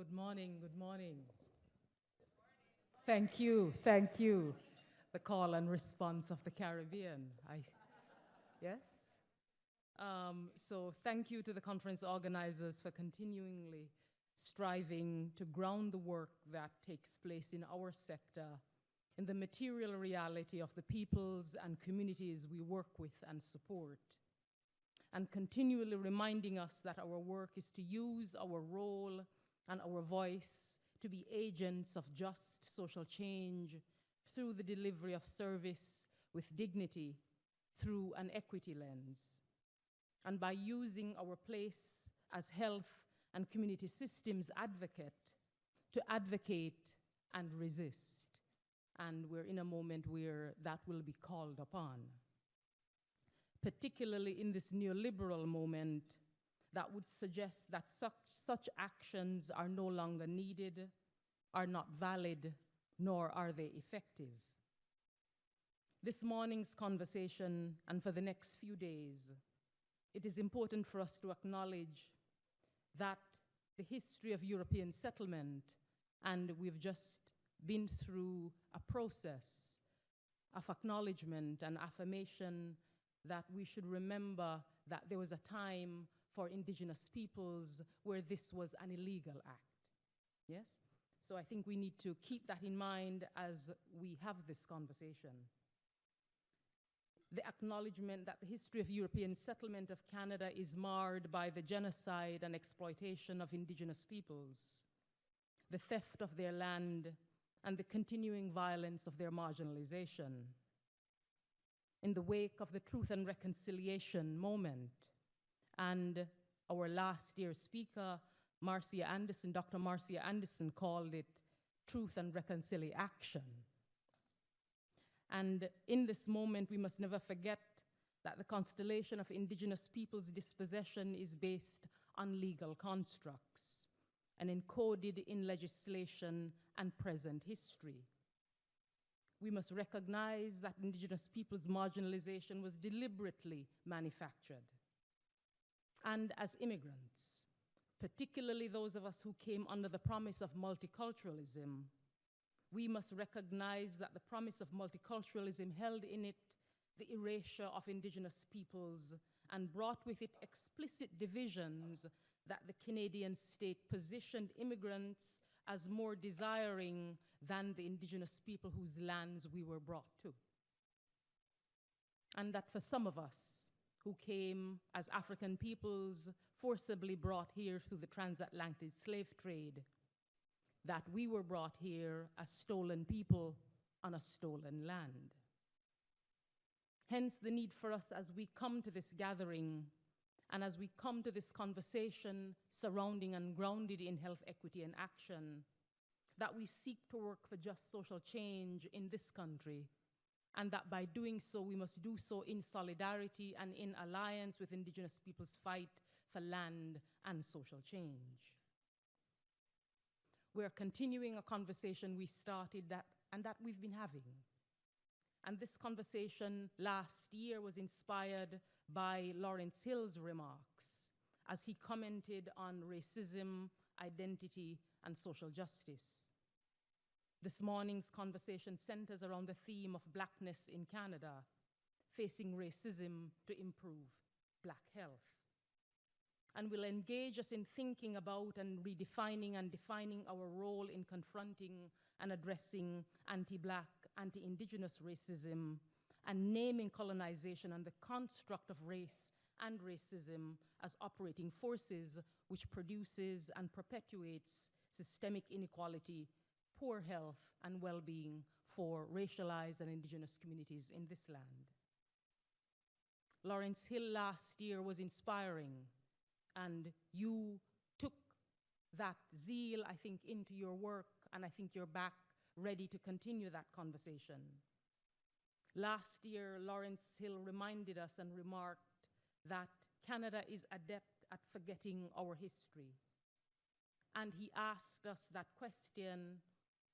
good morning, good morning. Thank you, thank you. The call and response of the Caribbean. I, yes? Um, so thank you to the conference organizers for continually striving to ground the work that takes place in our sector in the material reality of the peoples and communities we work with and support, and continually reminding us that our work is to use our role and our voice to be agents of just social change through the delivery of service with dignity through an equity lens. And by using our place as health and community systems advocate to advocate and resist. And we're in a moment where that will be called upon. Particularly in this neoliberal moment that would suggest that such, such actions are no longer needed, are not valid, nor are they effective. This morning's conversation and for the next few days, it is important for us to acknowledge that the history of European settlement, and we've just been through a process of acknowledgement and affirmation that we should remember that there was a time for indigenous peoples where this was an illegal act. Yes? So I think we need to keep that in mind as we have this conversation. The acknowledgement that the history of European settlement of Canada is marred by the genocide and exploitation of indigenous peoples, the theft of their land, and the continuing violence of their marginalization. In the wake of the Truth and Reconciliation moment, and our last year speaker, Marcia Anderson, Dr. Marcia Anderson called it truth and reconciliation. And in this moment, we must never forget that the constellation of indigenous peoples' dispossession is based on legal constructs and encoded in legislation and present history. We must recognize that indigenous peoples' marginalization was deliberately manufactured. And as immigrants, particularly those of us who came under the promise of multiculturalism, we must recognize that the promise of multiculturalism held in it the erasure of indigenous peoples and brought with it explicit divisions that the Canadian state positioned immigrants as more desiring than the indigenous people whose lands we were brought to. And that for some of us, who came as African peoples forcibly brought here through the transatlantic slave trade, that we were brought here as stolen people on a stolen land. Hence the need for us as we come to this gathering and as we come to this conversation surrounding and grounded in health equity and action, that we seek to work for just social change in this country and that by doing so, we must do so in solidarity and in alliance with indigenous peoples' fight for land and social change. We're continuing a conversation we started that, and that we've been having. And this conversation last year was inspired by Lawrence Hill's remarks as he commented on racism, identity, and social justice. This morning's conversation centers around the theme of blackness in Canada, facing racism to improve black health. And will engage us in thinking about and redefining and defining our role in confronting and addressing anti-black, anti-indigenous racism, and naming colonization and the construct of race and racism as operating forces which produces and perpetuates systemic inequality poor health and well-being for racialized and indigenous communities in this land. Lawrence Hill last year was inspiring, and you took that zeal, I think, into your work, and I think you're back ready to continue that conversation. Last year, Lawrence Hill reminded us and remarked that Canada is adept at forgetting our history. And he asked us that question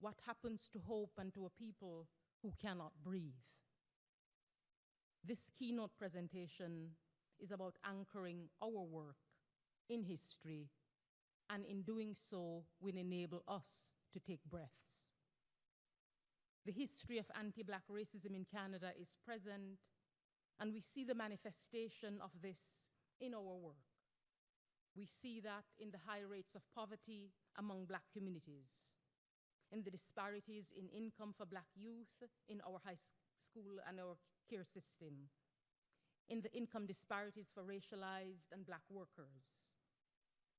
what happens to hope and to a people who cannot breathe. This keynote presentation is about anchoring our work in history and in doing so, will enable us to take breaths. The history of anti Black racism in Canada is present, and we see the manifestation of this in our work. We see that in the high rates of poverty among Black communities, in the disparities in income for Black youth in our high school and our care system, in the income disparities for racialized and Black workers,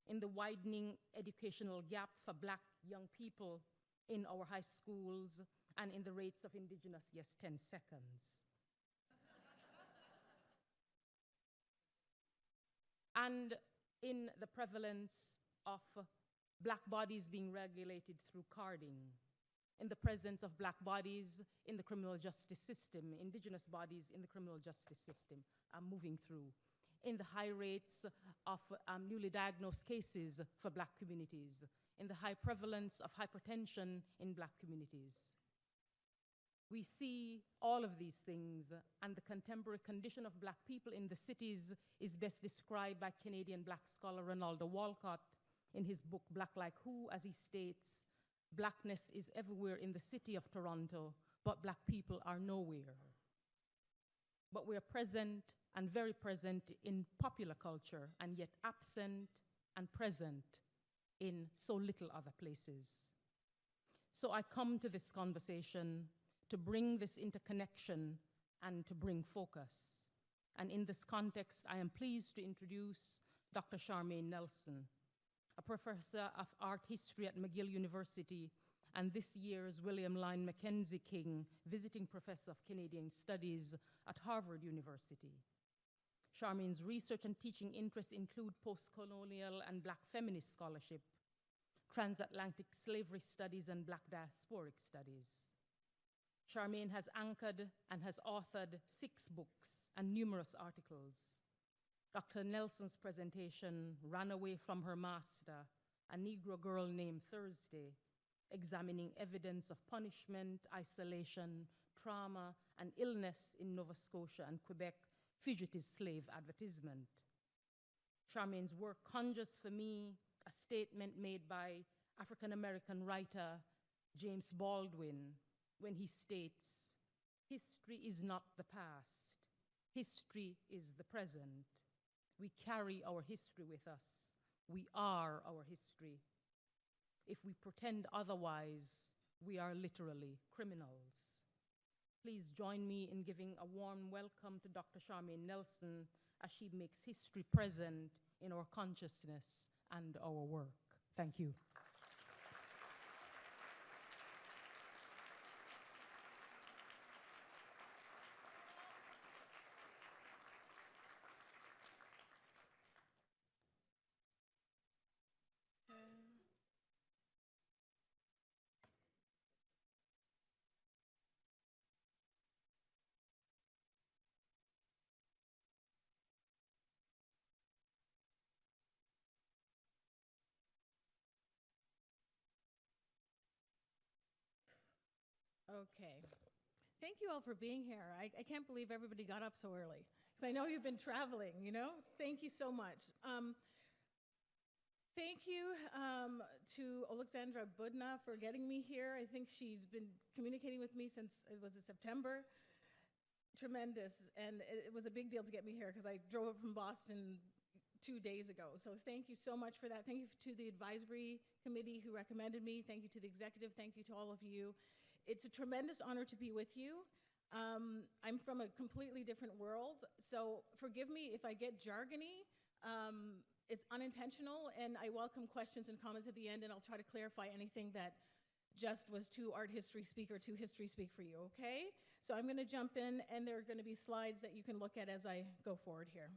in the widening educational gap for Black young people in our high schools, and in the rates of Indigenous, yes, 10 seconds. and in the prevalence of black bodies being regulated through carding, in the presence of black bodies in the criminal justice system, indigenous bodies in the criminal justice system are moving through, in the high rates of um, newly diagnosed cases for black communities, in the high prevalence of hypertension in black communities. We see all of these things, and the contemporary condition of black people in the cities is best described by Canadian black scholar Rinaldo Walcott in his book Black Like Who, as he states Blackness is everywhere in the city of Toronto, but black people are nowhere. But we are present and very present in popular culture, and yet absent and present in so little other places. So I come to this conversation to bring this interconnection and to bring focus. And in this context, I am pleased to introduce Dr. Charmaine Nelson, a professor of art history at McGill University and this year's William Lyon Mackenzie King Visiting Professor of Canadian Studies at Harvard University. Charmaine's research and teaching interests include post-colonial and black feminist scholarship, transatlantic slavery studies, and black diasporic studies. Charmaine has anchored and has authored six books and numerous articles. Dr. Nelson's presentation, Ran Away from Her Master, a Negro girl named Thursday, examining evidence of punishment, isolation, trauma, and illness in Nova Scotia and Quebec, fugitive slave advertisement. Charmaine's work conjures for me a statement made by African American writer James Baldwin when he states, History is not the past, history is the present. We carry our history with us. We are our history. If we pretend otherwise, we are literally criminals. Please join me in giving a warm welcome to Dr. Charmaine Nelson as she makes history present in our consciousness and our work. Thank you. Okay. Thank you all for being here. I, I can't believe everybody got up so early. Because I know you've been traveling, you know? Thank you so much. Um, thank you um, to Alexandra Budna for getting me here. I think she's been communicating with me since it was in September. Tremendous. And it, it was a big deal to get me here because I drove up from Boston two days ago. So thank you so much for that. Thank you to the advisory committee who recommended me. Thank you to the executive. Thank you to all of you it's a tremendous honor to be with you. Um, I'm from a completely different world, so forgive me if I get jargony. Um, it's unintentional, and I welcome questions and comments at the end, and I'll try to clarify anything that just was too art history speak or too history speak for you, okay? So I'm gonna jump in, and there are gonna be slides that you can look at as I go forward here.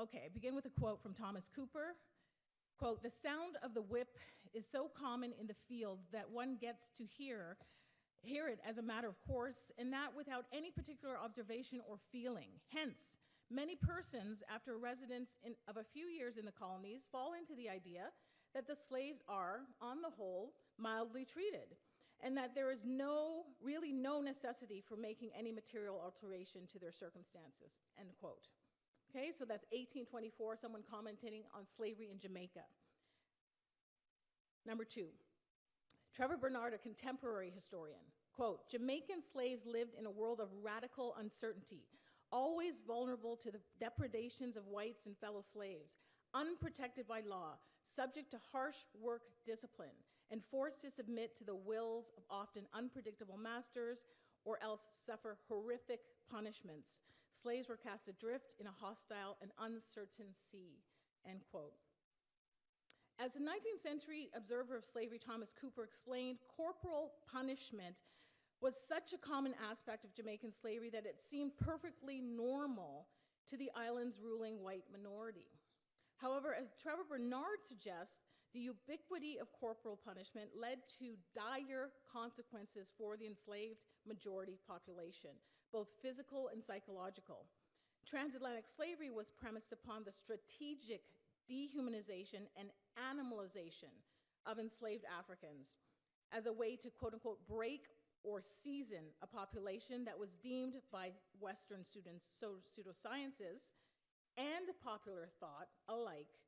Okay, I begin with a quote from Thomas Cooper. Quote, the sound of the whip is so common in the field that one gets to hear, hear it as a matter of course, and that without any particular observation or feeling. Hence, many persons, after a residence in, of a few years in the colonies, fall into the idea that the slaves are, on the whole, mildly treated, and that there is no, really no necessity for making any material alteration to their circumstances, end quote. Okay, so that's 1824, someone commenting on slavery in Jamaica. Number two, Trevor Burnard, a contemporary historian, quote, Jamaican slaves lived in a world of radical uncertainty, always vulnerable to the depredations of whites and fellow slaves, unprotected by law, subject to harsh work discipline, and forced to submit to the wills of often unpredictable masters or else suffer horrific punishments. Slaves were cast adrift in a hostile and uncertain sea, end quote. As the 19th century observer of slavery Thomas Cooper explained, corporal punishment was such a common aspect of Jamaican slavery that it seemed perfectly normal to the island's ruling white minority. However, as Trevor Burnard suggests, the ubiquity of corporal punishment led to dire consequences for the enslaved majority population, both physical and psychological. Transatlantic slavery was premised upon the strategic dehumanization and animalization of enslaved Africans as a way to quote unquote break or season a population that was deemed by Western students, so pseudosciences, and popular thought alike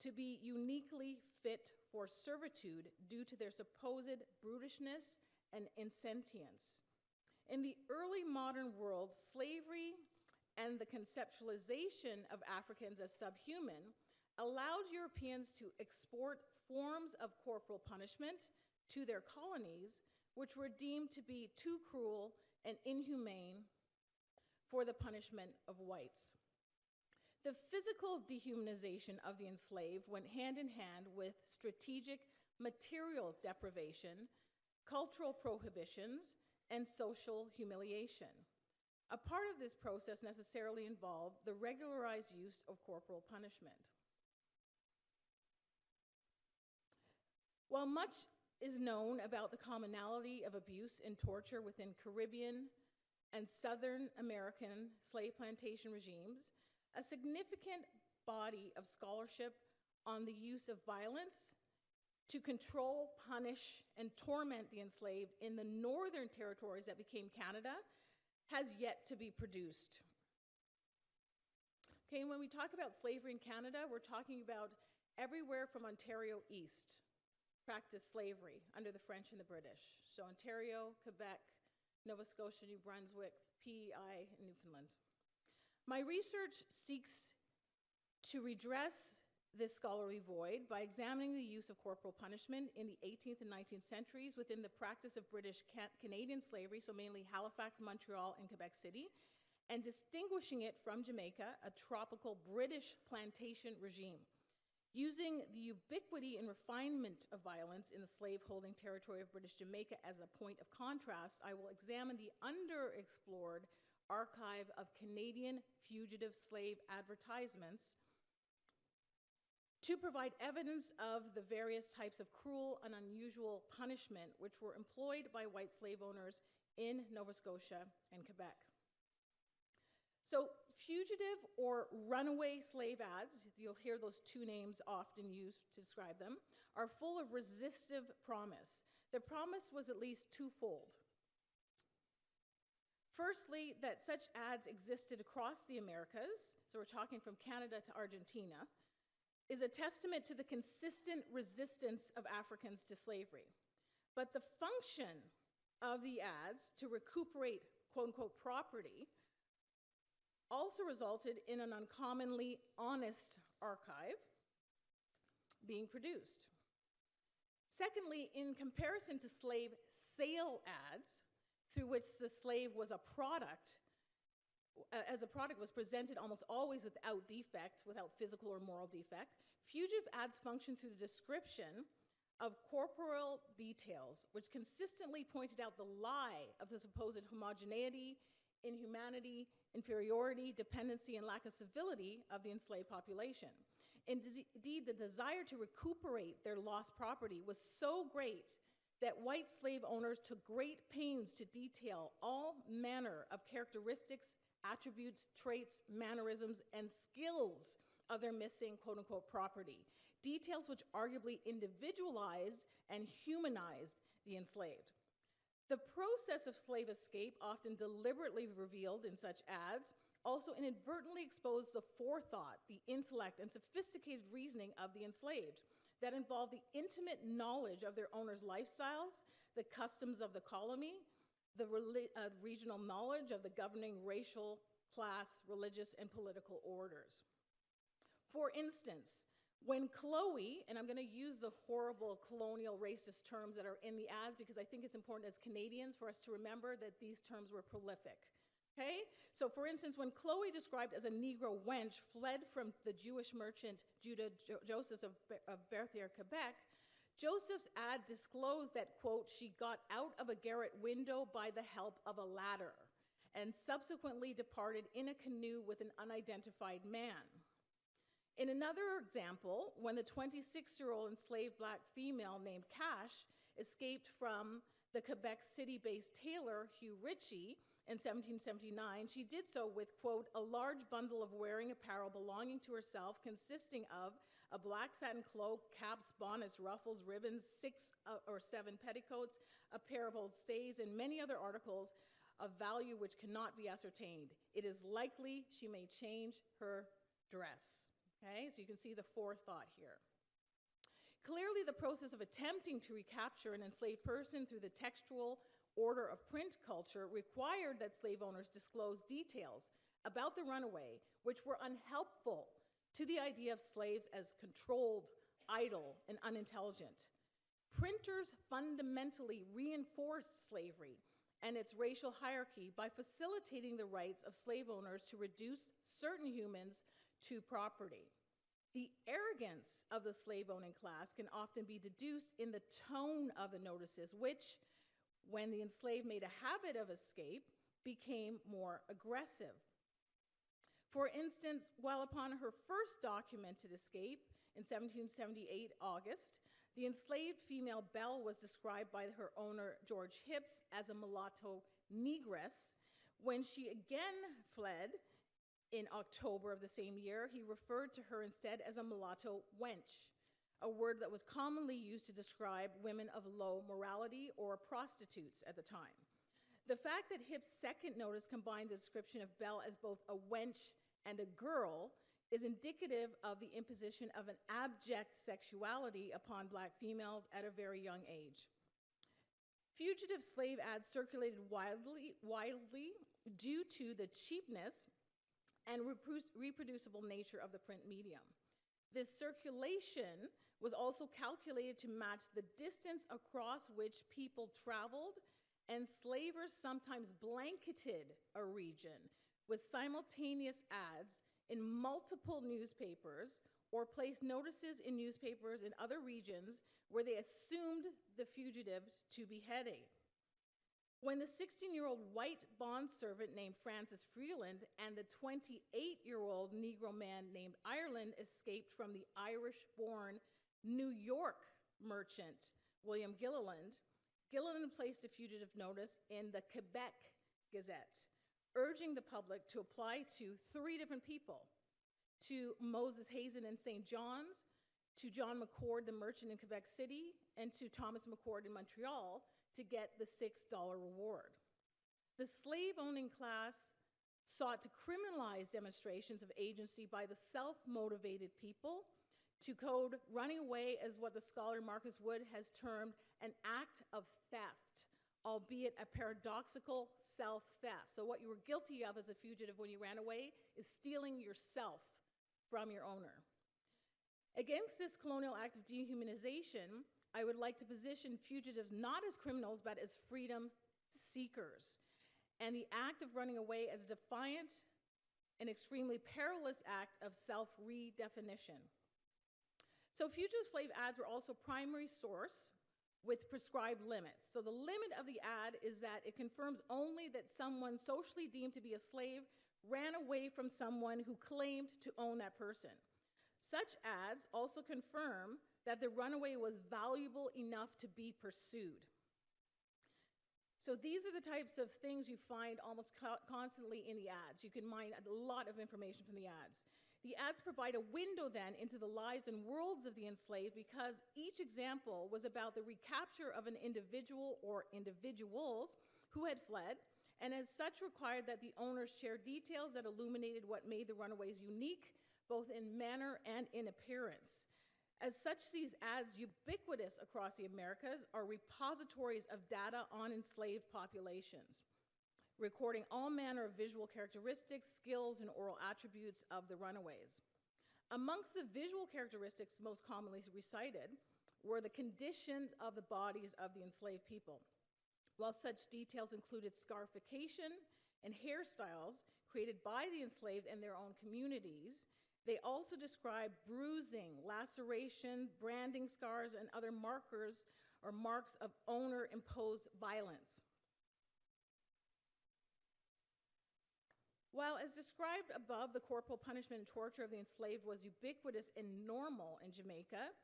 to be uniquely fit for servitude due to their supposed brutishness and insentience. In the early modern world, slavery and the conceptualization of Africans as subhuman allowed Europeans to export forms of corporal punishment to their colonies, which were deemed to be too cruel and inhumane for the punishment of whites. The physical dehumanization of the enslaved went hand in hand with strategic material deprivation, cultural prohibitions, and social humiliation. A part of this process necessarily involved the regularized use of corporal punishment. While much is known about the commonality of abuse and torture within Caribbean and Southern American slave plantation regimes, a significant body of scholarship on the use of violence to control, punish, and torment the enslaved in the northern territories that became Canada has yet to be produced. Okay, when we talk about slavery in Canada, we're talking about everywhere from Ontario east practiced slavery under the French and the British. So Ontario, Quebec, Nova Scotia, New Brunswick, PEI, and Newfoundland. My research seeks to redress this scholarly void by examining the use of corporal punishment in the 18th and 19th centuries within the practice of British Canadian slavery, so mainly Halifax, Montreal, and Quebec City, and distinguishing it from Jamaica, a tropical British plantation regime. Using the ubiquity and refinement of violence in the slave-holding territory of British Jamaica as a point of contrast, I will examine the underexplored archive of Canadian fugitive slave advertisements to provide evidence of the various types of cruel and unusual punishment which were employed by white slave owners in Nova Scotia and Quebec. So fugitive or runaway slave ads, you'll hear those two names often used to describe them, are full of resistive promise. The promise was at least twofold. Firstly, that such ads existed across the Americas, so we're talking from Canada to Argentina, is a testament to the consistent resistance of Africans to slavery. But the function of the ads to recuperate quote unquote property also resulted in an uncommonly honest archive being produced. Secondly, in comparison to slave sale ads, through which the slave was a product, as a product was presented almost always without defect, without physical or moral defect, fugitive ads function through the description of corporal details, which consistently pointed out the lie of the supposed homogeneity, inhumanity, inferiority, dependency, and lack of civility of the enslaved population. Indeed, the desire to recuperate their lost property was so great that white slave owners took great pains to detail all manner of characteristics, attributes, traits, mannerisms, and skills of their missing quote unquote property. Details which arguably individualized and humanized the enslaved. The process of slave escape, often deliberately revealed in such ads, also inadvertently exposed the forethought, the intellect, and sophisticated reasoning of the enslaved that involved the intimate knowledge of their owners' lifestyles, the customs of the colony, the uh, regional knowledge of the governing racial, class, religious, and political orders. For instance, when Chloe, and I'm going to use the horrible colonial racist terms that are in the ads because I think it's important as Canadians for us to remember that these terms were prolific. Okay? So, for instance, when Chloe, described as a Negro wench, fled from the Jewish merchant Judah jo- Joseph of, Be- of Berthier, Quebec, Joseph's ad disclosed that, quote, she got out of a garret window by the help of a ladder and subsequently departed in a canoe with an unidentified man. In another example, when the 26 year old enslaved black female named Cash escaped from the Quebec City based tailor Hugh Ritchie in 1779, she did so with, quote, a large bundle of wearing apparel belonging to herself, consisting of a black satin cloak, caps, bonnets, ruffles, ribbons, six uh, or seven petticoats, a pair of old stays, and many other articles of value which cannot be ascertained. It is likely she may change her dress. Okay, so you can see the forethought here. Clearly, the process of attempting to recapture an enslaved person through the textual order of print culture required that slave owners disclose details about the runaway which were unhelpful to the idea of slaves as controlled, idle, and unintelligent. Printers fundamentally reinforced slavery and its racial hierarchy by facilitating the rights of slave owners to reduce certain humans to property. The arrogance of the slave owning class can often be deduced in the tone of the notices, which, when the enslaved made a habit of escape, became more aggressive. For instance, while upon her first documented escape in 1778 August, the enslaved female Belle was described by her owner George Hips as a mulatto negress. When she again fled, in October of the same year, he referred to her instead as a mulatto wench, a word that was commonly used to describe women of low morality or prostitutes at the time. The fact that Hipp's second notice combined the description of Belle as both a wench and a girl is indicative of the imposition of an abject sexuality upon black females at a very young age. Fugitive slave ads circulated wildly, wildly due to the cheapness and reproducible nature of the print medium. This circulation was also calculated to match the distance across which people traveled, and slavers sometimes blanketed a region with simultaneous ads in multiple newspapers or placed notices in newspapers in other regions where they assumed the fugitive to be heading. When the 16 year old white bondservant named Francis Freeland and the 28 year old Negro man named Ireland escaped from the Irish born New York merchant William Gilliland, Gilliland placed a fugitive notice in the Quebec Gazette, urging the public to apply to three different people to Moses Hazen in St. John's, to John McCord, the merchant in Quebec City, and to Thomas McCord in Montreal to get the $6 reward. The slave owning class sought to criminalize demonstrations of agency by the self motivated people to code running away as what the scholar Marcus Wood has termed an act of theft, albeit a paradoxical self theft. So, what you were guilty of as a fugitive when you ran away is stealing yourself from your owner. Against this colonial act of dehumanization, I would like to position fugitives not as criminals, but as freedom seekers, and the act of running away as a defiant and extremely perilous act of self redefinition. So, fugitive slave ads were also primary source with prescribed limits. So, the limit of the ad is that it confirms only that someone socially deemed to be a slave ran away from someone who claimed to own that person. Such ads also confirm that the runaway was valuable enough to be pursued. So these are the types of things you find almost co constantly in the ads. You can mine a lot of information from the ads. The ads provide a window then into the lives and worlds of the enslaved because each example was about the recapture of an individual or individuals who had fled and as such required that the owners share details that illuminated what made the runaways unique, both in manner and in appearance. As such, these ads, ubiquitous across the Americas, are repositories of data on enslaved populations, recording all manner of visual characteristics, skills, and oral attributes of the runaways. Amongst the visual characteristics most commonly recited were the condition of the bodies of the enslaved people. While such details included scarification and hairstyles created by the enslaved and their own communities, they also describe bruising, laceration, branding scars, and other markers or marks of owner imposed violence. While, as described above, the corporal punishment and torture of the enslaved was ubiquitous and normal in Jamaica,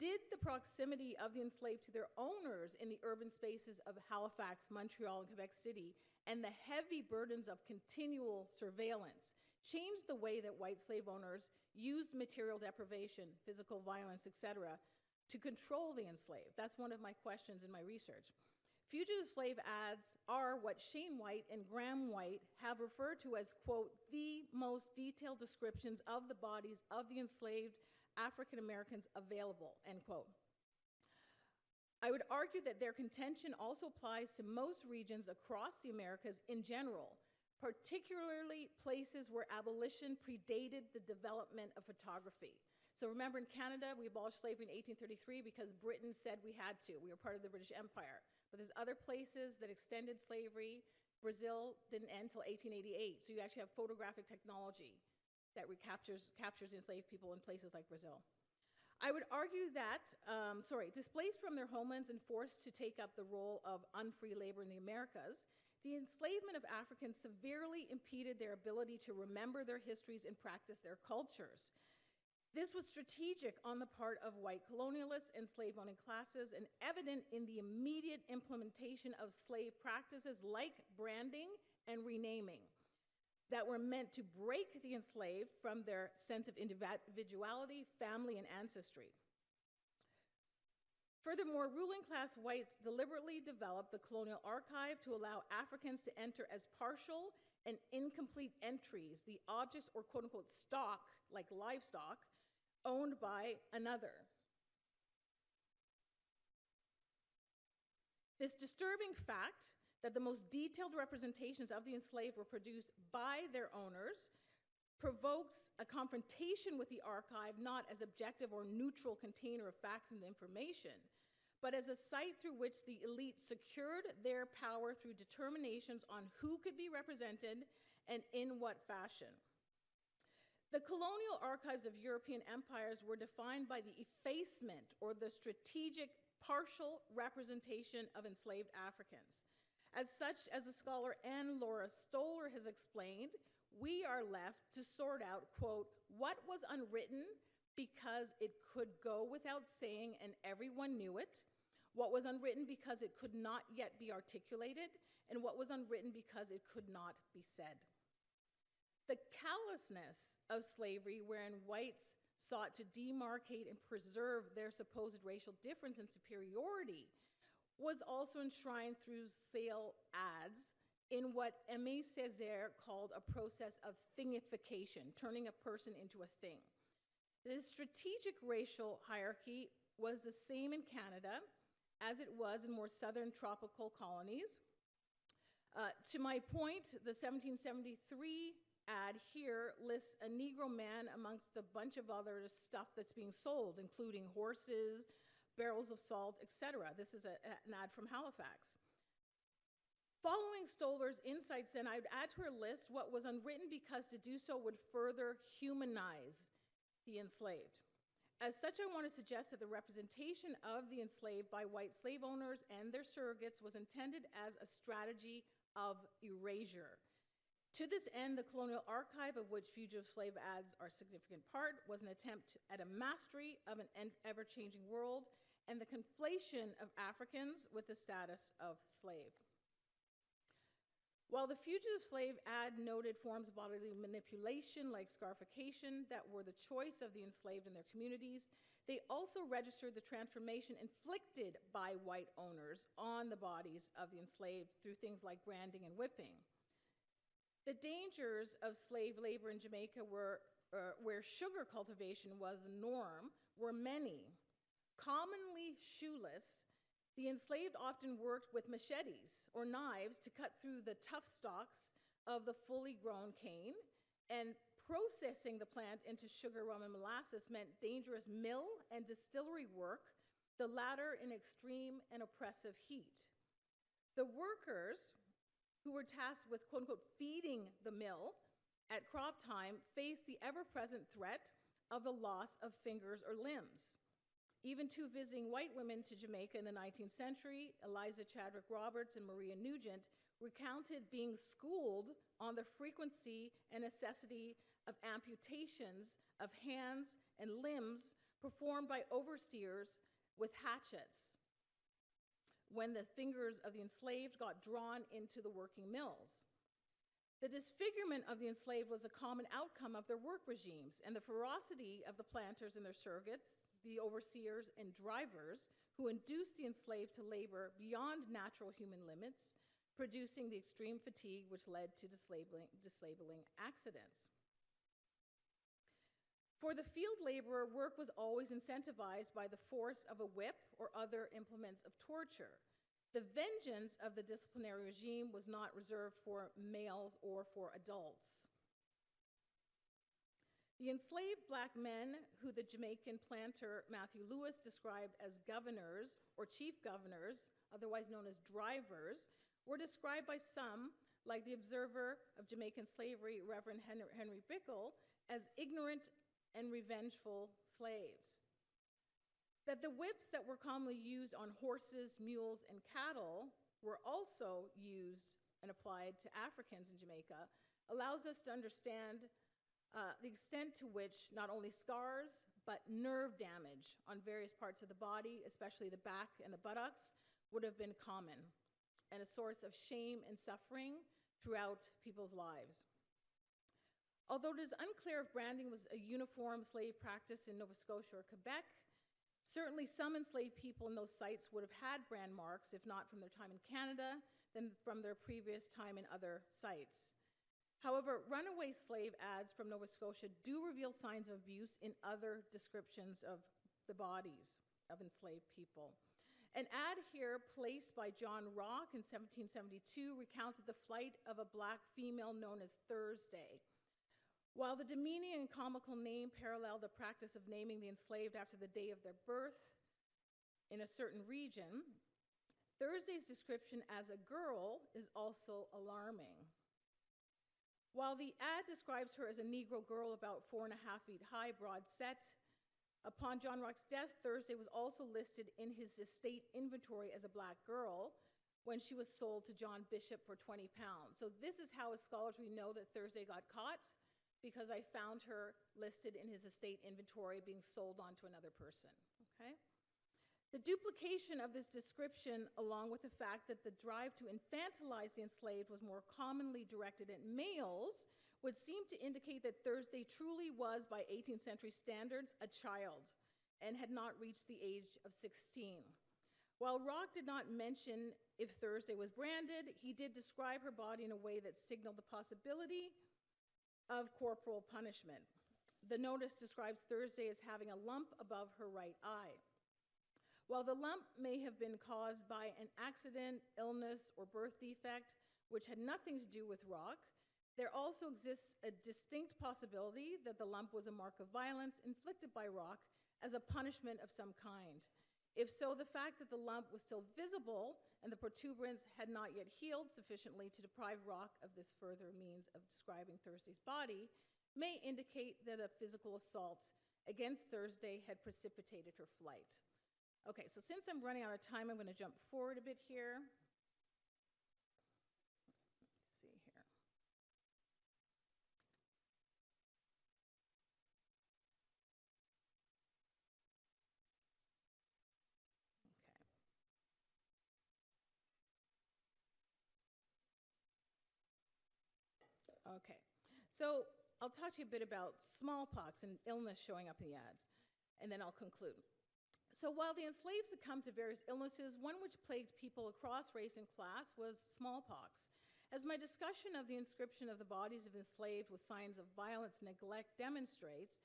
did the proximity of the enslaved to their owners in the urban spaces of Halifax, Montreal, and Quebec City, and the heavy burdens of continual surveillance changed the way that white slave owners used material deprivation, physical violence, etc., to control the enslaved? That's one of my questions in my research. Fugitive slave ads are what Shane White and Graham White have referred to as, quote, the most detailed descriptions of the bodies of the enslaved African Americans available, end quote. I would argue that their contention also applies to most regions across the Americas in general, particularly places where abolition predated the development of photography. So remember in Canada, we abolished slavery in 1833 because Britain said we had to. We were part of the British Empire. But there's other places that extended slavery. Brazil didn't end until 1888. So you actually have photographic technology that recaptures captures enslaved people in places like Brazil. I would argue that, um, sorry, displaced from their homelands and forced to take up the role of unfree labor in the Americas, the enslavement of Africans severely impeded their ability to remember their histories and practice their cultures. This was strategic on the part of white colonialists and slave owning classes and evident in the immediate implementation of slave practices like branding and renaming that were meant to break the enslaved from their sense of individuality, family, and ancestry. Furthermore, ruling class whites deliberately developed the colonial archive to allow Africans to enter as partial and incomplete entries, the objects or quote unquote stock, like livestock, owned by another. This disturbing fact that the most detailed representations of the enslaved were produced by their owners provokes a confrontation with the archive not as objective or neutral container of facts and information, but as a site through which the elite secured their power through determinations on who could be represented and in what fashion. The colonial archives of European empires were defined by the effacement or the strategic partial representation of enslaved Africans. As such, as the scholar Ann Laura Stoler has explained, we are left to sort out, quote, what was unwritten because it could go without saying and everyone knew it, what was unwritten because it could not yet be articulated, and what was unwritten because it could not be said. The callousness of slavery, wherein whites sought to demarcate and preserve their supposed racial difference and superiority, was also enshrined through sale ads in what Aimé Césaire called a process of thingification, turning a person into a thing. The strategic racial hierarchy was the same in Canada as it was in more southern tropical colonies. Uh, to my point, the 1773 ad here lists a Negro man amongst a bunch of other stuff that's being sold, including horses, barrels of salt, etc. This is a, an ad from Halifax. Following Stoler's insights, then, I would add to her list what was unwritten because to do so would further humanize the enslaved. As such, I want to suggest that the representation of the enslaved by white slave owners and their surrogates was intended as a strategy of erasure. To this end, the colonial archive, of which fugitive slave ads are a significant part, was an attempt at a mastery of an ever changing world and the conflation of Africans with the status of slave. While the fugitive slave ad noted forms of bodily manipulation like scarification that were the choice of the enslaved in their communities, they also registered the transformation inflicted by white owners on the bodies of the enslaved through things like branding and whipping. The dangers of slave labor in Jamaica were, uh, where sugar cultivation was norm were many. Commonly shoeless, the enslaved often worked with machetes or knives to cut through the tough stalks of the fully grown cane, and processing the plant into sugar, rum, and molasses meant dangerous mill and distillery work, the latter in extreme and oppressive heat. The workers who were tasked with quote unquote feeding the mill at crop time faced the ever present threat of the loss of fingers or limbs. Even two visiting white women to Jamaica in the 19th century, Eliza Chadwick Roberts and Maria Nugent, recounted being schooled on the frequency and necessity of amputations of hands and limbs performed by overseers with hatchets when the fingers of the enslaved got drawn into the working mills. The disfigurement of the enslaved was a common outcome of their work regimes, and the ferocity of the planters and their surrogates the overseers and drivers who induced the enslaved to labor beyond natural human limits, producing the extreme fatigue which led to disabling, accidents. For the field laborer, work was always incentivized by the force of a whip or other implements of torture. The vengeance of the disciplinary regime was not reserved for males or for adults. The enslaved black men, who the Jamaican planter Matthew Lewis described as governors or chief governors, otherwise known as drivers, were described by some, like the observer of Jamaican slavery, Reverend Henry Bickle, as ignorant and revengeful slaves. That the whips that were commonly used on horses, mules, and cattle were also used and applied to Africans in Jamaica allows us to understand uh, the extent to which not only scars, but nerve damage on various parts of the body, especially the back and the buttocks, would have been common and a source of shame and suffering throughout people's lives. Although it is unclear if branding was a uniform slave practice in Nova Scotia or Quebec, certainly some enslaved people in those sites would have had brand marks, if not from their time in Canada, then from their previous time in other sites. However, runaway slave ads from Nova Scotia do reveal signs of abuse in other descriptions of the bodies of enslaved people. An ad here placed by John Rock in 1772 recounted the flight of a black female known as Thursday. While the demeaning and comical name paralleled the practice of naming the enslaved after the day of their birth in a certain region, Thursday's description as a girl is also alarming. While the ad describes her as a Negro girl about four and a half feet high, broad set, upon John Rock's death, Thursday was also listed in his estate inventory as a black girl when she was sold to John Bishop for 20 pounds. So this is how, as scholars, we know that Thursday got caught because I found her listed in his estate inventory being sold on to another person, okay? The duplication of this description, along with the fact that the drive to infantilize the enslaved was more commonly directed at males, would seem to indicate that Thursday truly was, by 18th century standards, a child and had not reached the age of 16. While Rock did not mention if Thursday was branded, he did describe her body in a way that signaled the possibility of corporal punishment. The notice describes Thursday as having a lump above her right eye. While the lump may have been caused by an accident, illness, or birth defect, which had nothing to do with Rock, there also exists a distinct possibility that the lump was a mark of violence inflicted by Rock as a punishment of some kind. If so, the fact that the lump was still visible and the protuberance had not yet healed sufficiently to deprive Rock of this further means of describing Thursday's body may indicate that a physical assault against Thursday had precipitated her flight. Okay, so since I'm running out of time, I'm going to jump forward a bit here. Let's see here. Okay. Okay. So I'll talk to you a bit about smallpox and illness showing up in the ads, and then I'll conclude. So while the enslaved succumbed to various illnesses, one which plagued people across race and class was smallpox. As my discussion of the inscription of the bodies of enslaved with signs of violence and neglect demonstrates,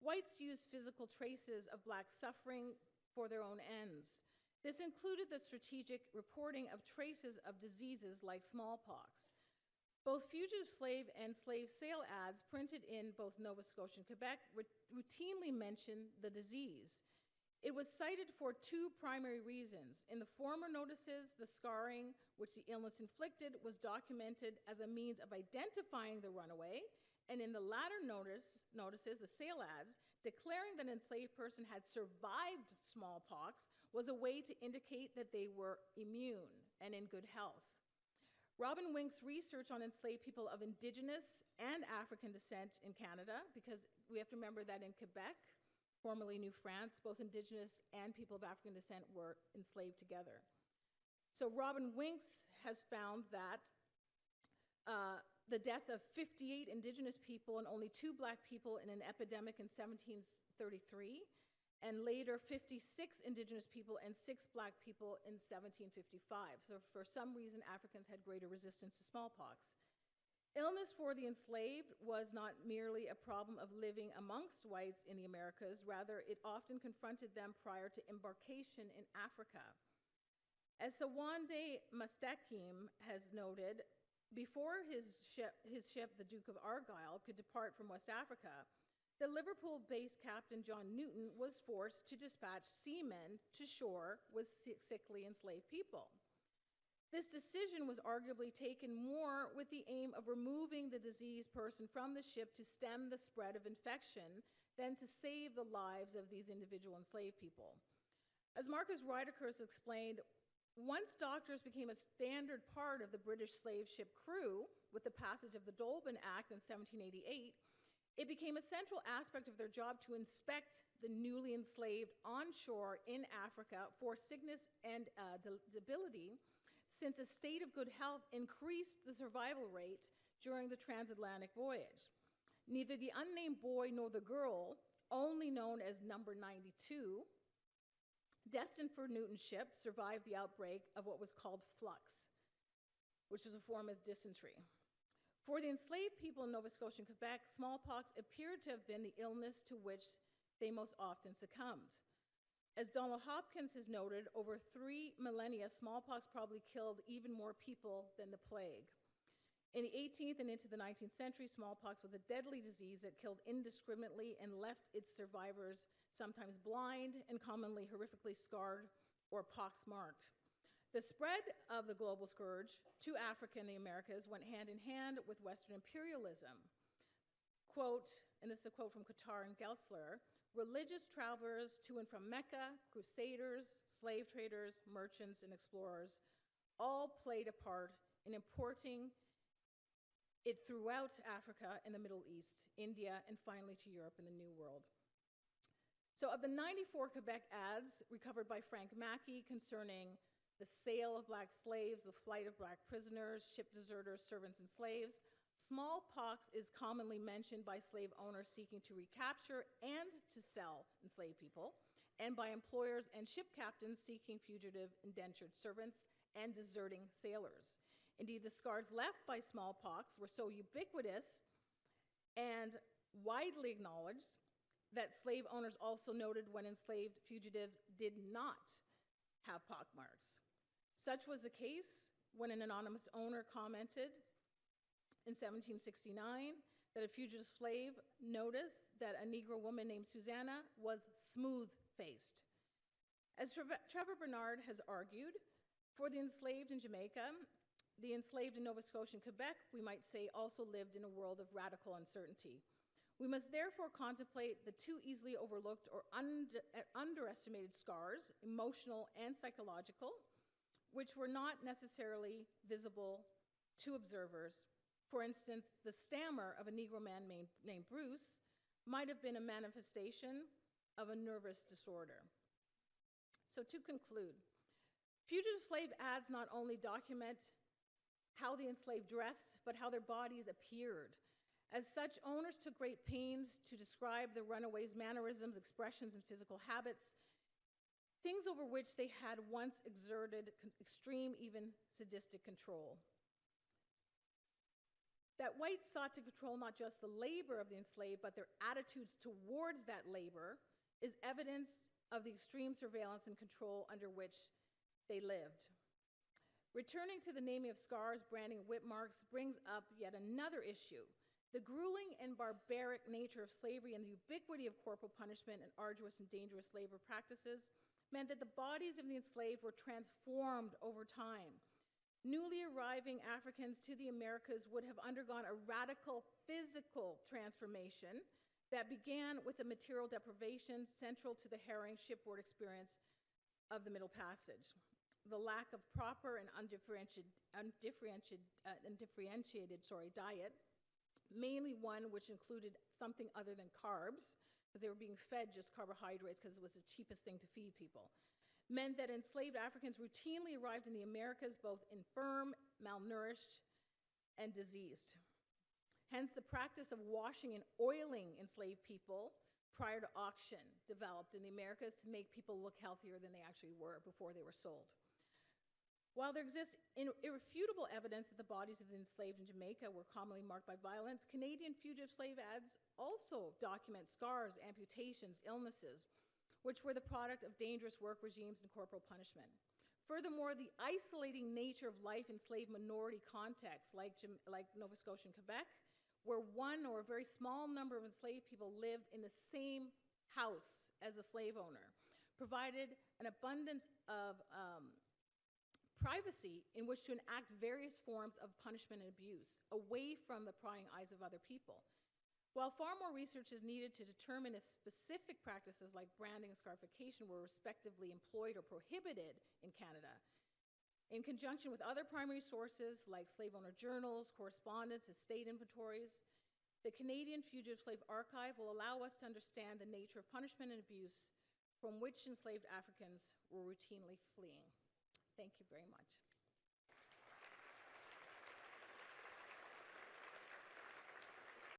whites used physical traces of black suffering for their own ends. This included the strategic reporting of traces of diseases like smallpox. Both fugitive slave and slave sale ads printed in both Nova Scotia and Quebec routinely mention the disease. It was cited for two primary reasons. In the former notices, the scarring which the illness inflicted was documented as a means of identifying the runaway, and in the latter notice, notices, the sale ads, declaring that an enslaved person had survived smallpox was a way to indicate that they were immune and in good health. Robin Winks' research on enslaved people of Indigenous and African descent in Canada, because we have to remember that in Quebec, formerly New France, both indigenous and people of African descent were enslaved together. So Robin Winks has found that uh, the death of 58 indigenous people and only two black people in an epidemic in 1733, and later 56 indigenous people and six black people in 1755. So for some reason, Africans had greater resistance to smallpox. Illness for the enslaved was not merely a problem of living amongst whites in the Americas, rather, it often confronted them prior to embarkation in Africa. As Sowande' Mustakeem has noted, before his ship, his ship, the Duke of Argyle, could depart from West Africa, the Liverpool based Captain John Newton was forced to dispatch seamen to shore with sickly enslaved people. This decision was arguably taken more with the aim of removing the diseased person from the ship to stem the spread of infection than to save the lives of these individual enslaved people. As Marcus Rediker explained, once doctors became a standard part of the British slave ship crew with the passage of the Dolben Act in 1788, it became a central aspect of their job to inspect the newly enslaved on shore in Africa for sickness and uh, debility since a state of good health increased the survival rate during the transatlantic voyage. Neither the unnamed boy nor the girl, only known as number 92, destined for Newton's ship, survived the outbreak of what was called flux, which was a form of dysentery. For the enslaved people in Nova Scotia and Quebec, smallpox appeared to have been the illness to which they most often succumbed. As Donald Hopkins has noted, over three millennia, smallpox probably killed even more people than the plague. In the 18th and into the 19th century, smallpox was a deadly disease that killed indiscriminately and left its survivors sometimes blind and commonly horrifically scarred or pox-marked. The spread of the global scourge to Africa and the Americas went hand in hand with Western imperialism. Quote, and this is a quote from Qatar and Gelsler, religious travelers to and from Mecca, crusaders, slave traders, merchants, and explorers all played a part in importing it throughout Africa and the Middle East, India, and finally to Europe and the New World. So of the 94 Quebec ads recovered by Frank Mackey concerning the sale of black slaves, the flight of black prisoners, ship deserters, servants, and slaves, Smallpox is commonly mentioned by slave owners seeking to recapture and to sell enslaved people, and by employers and ship captains seeking fugitive indentured servants and deserting sailors. Indeed, the scars left by smallpox were so ubiquitous and widely acknowledged that slave owners also noted when enslaved fugitives did not have pockmarks. Such was the case when an anonymous owner commented in 1769 that a fugitive slave noticed that a Negro woman named Susanna was smooth-faced. As Trevor Burnard has argued, for the enslaved in Jamaica, the enslaved in Nova Scotia and Quebec, we might say, also lived in a world of radical uncertainty. We must therefore contemplate the too easily overlooked or under, underestimated scars, emotional and psychological, which were not necessarily visible to observers for instance, the stammer of a Negro man named, Bruce might have been a manifestation of a nervous disorder. So to conclude, fugitive slave ads not only document how the enslaved dressed, but how their bodies appeared. As such, owners took great pains to describe the runaways' mannerisms, expressions, and physical habits, things over which they had once exerted extreme, even sadistic control. That whites sought to control not just the labor of the enslaved, but their attitudes towards that labor is evidence of the extreme surveillance and control under which they lived. Returning to the naming of scars, branding, whip marks brings up yet another issue. The grueling and barbaric nature of slavery and the ubiquity of corporal punishment and arduous and dangerous labor practices meant that the bodies of the enslaved were transformed over time. Newly arriving Africans to the Americas would have undergone a radical physical transformation that began with the material deprivation central to the harrowing shipboard experience of the Middle Passage. The lack of proper and undifferentiated, undifferentiated, uh, undifferentiated sorry, diet, mainly one which included something other than carbs, because they were being fed just carbohydrates because it was the cheapest thing to feed people meant that enslaved Africans routinely arrived in the Americas both infirm, malnourished, and diseased. Hence, the practice of washing and oiling enslaved people prior to auction developed in the Americas to make people look healthier than they actually were before they were sold. While there exists irrefutable evidence that the bodies of the enslaved in Jamaica were commonly marked by violence, Canadian fugitive slave ads also document scars, amputations, illnesses, which were the product of dangerous work regimes and corporal punishment. Furthermore, the isolating nature of life in slave minority contexts like, like Nova Scotia and Quebec, where one or a very small number of enslaved people lived in the same house as a slave owner, provided an abundance of um, privacy in which to enact various forms of punishment and abuse away from the prying eyes of other people. While far more research is needed to determine if specific practices like branding and scarification were respectively employed or prohibited in Canada, in conjunction with other primary sources like slave owner journals, correspondence, and estate inventories, the Canadian Fugitive Slave Archive will allow us to understand the nature of punishment and abuse from which enslaved Africans were routinely fleeing. Thank you very much.